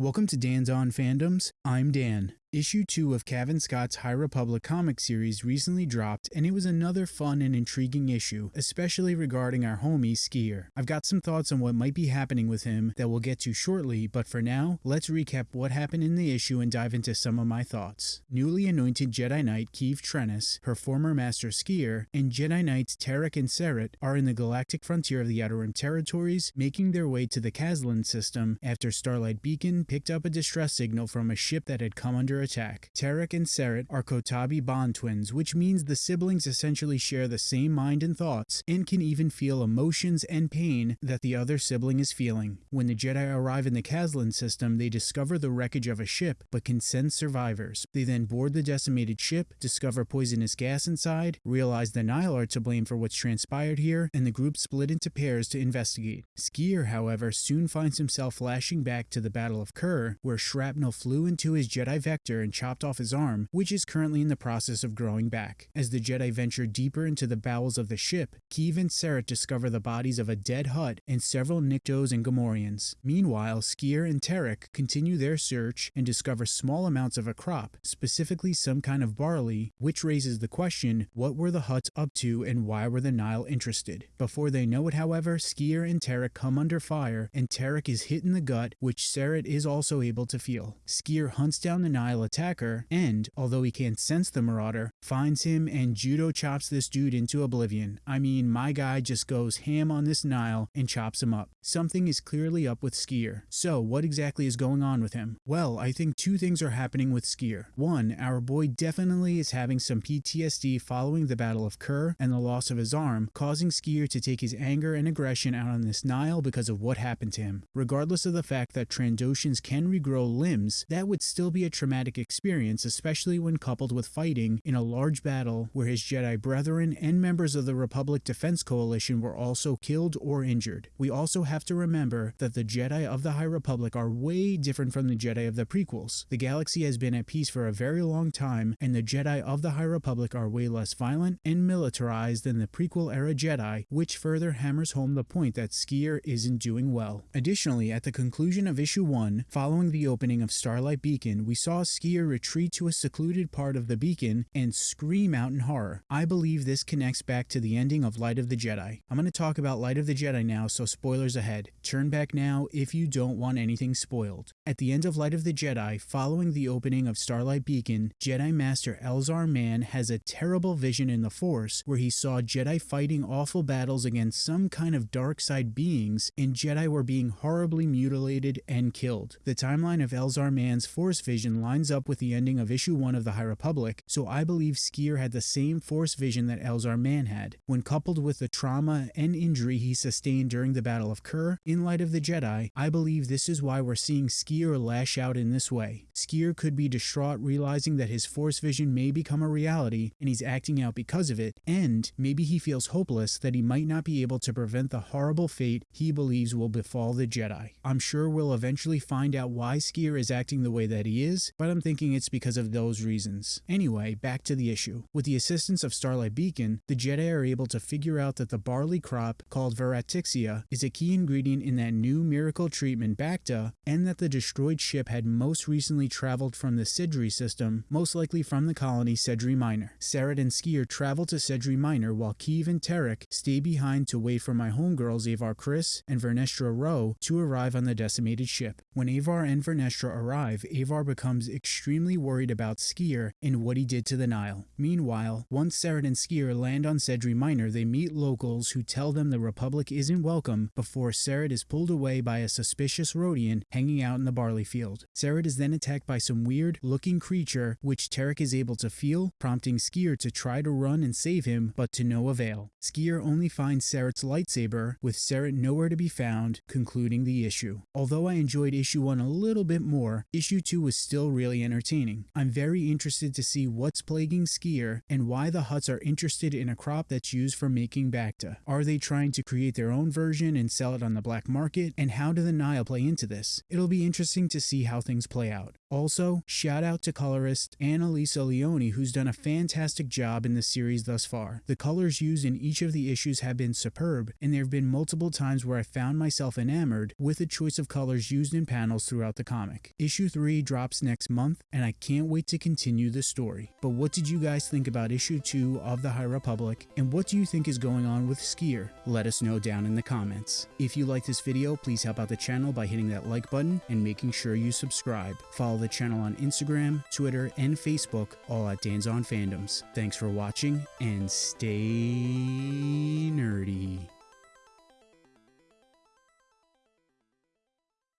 Welcome to Dan's On Fandoms. I'm Dan. Issue 2 of Cavan Scott's High Republic comic series recently dropped, and it was another fun and intriguing issue, especially regarding our homie Sskeer. I've got some thoughts on what might be happening with him that we'll get to shortly, but for now, let's recap what happened in the issue and dive into some of my thoughts. Newly anointed Jedi Knight Keeve Trennis, her former master Sskeer, and Jedi Knights Terec and Ceret are in the galactic frontier of the Outer Rim territories, making their way to the Kazlan system after Starlight Beacon picked up a distress signal from a ship that had come under attack. Terec and Ceret are Kotabi bond twins, which means the siblings essentially share the same mind and thoughts, and can even feel emotions and pain that the other sibling is feeling. When the Jedi arrive in the Kazlan system, they discover the wreckage of a ship, but can sense survivors. They then board the decimated ship, discover poisonous gas inside, realize the Nihil are to blame for what's transpired here, and the group split into pairs to investigate. Sskeer, however, soon finds himself flashing back to the Battle of Kur, where shrapnel flew into his Jedi Vector and chopped off his arm, which is currently in the process of growing back. As the Jedi venture deeper into the bowels of the ship, Keeve and Ceret discover the bodies of a dead Hutt and several Niktos and Gamorreans. Meanwhile, Sskeer and Terec continue their search and discover small amounts of a crop, specifically some kind of barley, which raises the question, what were the Hutts up to and why were the Nihil interested? Before they know it, however, Sskeer and Terec come under fire, and Terec is hit in the gut, which Ceret is also able to feel. Sskeer hunts down the Nihil attacker, and, although he can't sense the Marauder, finds him and judo chops this dude into oblivion. I mean, my guy just goes ham on this Nihil and chops him up. Something is clearly up with Sskeer. So, what exactly is going on with him? Well, I think two things are happening with Sskeer. One, our boy definitely is having some PTSD following the Battle of Kur and the loss of his arm, causing Sskeer to take his anger and aggression out on this Nihil because of what happened to him. Regardless of the fact that Trandoshans can regrow limbs, that would still be a traumatic experience, especially when coupled with fighting in a large battle where his Jedi brethren and members of the Republic Defense Coalition were also killed or injured. We also have to remember that the Jedi of the High Republic are way different from the Jedi of the prequels. The galaxy has been at peace for a very long time, and the Jedi of the High Republic are way less violent and militarized than the prequel era Jedi, which further hammers home the point that Sskeer isn't doing well. Additionally, at the conclusion of issue 1, following the opening of Starlight Beacon, we saw Sskeer retreat to a secluded part of the beacon and scream out in horror. I believe this connects back to the ending of Light of the Jedi. I'm going to talk about Light of the Jedi now, so spoilers ahead. Turn back now if you don't want anything spoiled. At the end of Light of the Jedi, following the opening of Starlight Beacon, Jedi Master Elzar Mann has a terrible vision in the Force where he saw Jedi fighting awful battles against some kind of dark side beings, and Jedi were being horribly mutilated and killed. The timeline of Elzar Mann's Force vision lines up with the ending of issue 1 of the High Republic, so I believe Sskeer had the same Force vision that Elzar Mann had. When coupled with the trauma and injury he sustained during the Battle of Kur, in Light of the Jedi, I believe this is why we're seeing Sskeer lash out in this way. Sskeer could be distraught realizing that his Force vision may become a reality and he's acting out because of it, and maybe he feels hopeless that he might not be able to prevent the horrible fate he believes will befall the Jedi. I'm sure we'll eventually find out why Sskeer is acting the way that he is, but I'm thinking it's because of those reasons. Anyway, back to the issue. With the assistance of Starlight Beacon, the Jedi are able to figure out that the barley crop, called Veratixia, is a key ingredient in that new miracle treatment Bacta, and that the destroyed ship had most recently traveled from the Sedri system, most likely from the colony Sedri Minor. Ceret and Sskeer travel to Sedri Minor while Keeve and Terec stay behind to wait for my homegirls Avar Kriss and Vernestra Rwoh to arrive on the decimated ship. When Avar and Vernestra arrive, Avar becomes extremely worried about Sskeer and what he did to the Nihil. Meanwhile, once Ceret and Sskeer land on Sedri Minor, they meet locals who tell them the Republic isn't welcome before Ceret is pulled away by a suspicious Rodian hanging out in the barley field. Ceret is then attacked by some weird looking creature which Terec is able to feel, prompting Sskeer to try to run and save him, but to no avail. Sskeer only finds Ceret's lightsaber, with Ceret nowhere to be found, concluding the issue. Although I enjoyed issue 1 a little bit more, issue 2 was still really entertaining. I'm very interested to see what's plaguing Sskeer and why the Hutts are interested in a crop that's used for making Bacta. Are they trying to create their own version and sell it on the black market? And how do the Nihil play into this? It'll be interesting to see how things play out. Also, shout out to colorist Annalisa Leone, who's done a fantastic job in the series thus far. The colors used in each of the issues have been superb, and there have been multiple times where I found myself enamored with the choice of colors used in panels throughout the comic. Issue 3 drops next month, and I can't wait to continue the story. But what did you guys think about issue 2 of the High Republic, and what do you think is going on with Sskeer? Let us know down in the comments. If you like this video, please help out the channel by hitting that like button and making sure you subscribe. Follow the channel on Instagram, Twitter, and Facebook, all at Dan's on Fandoms. Thanks for watching, and stay nerdy.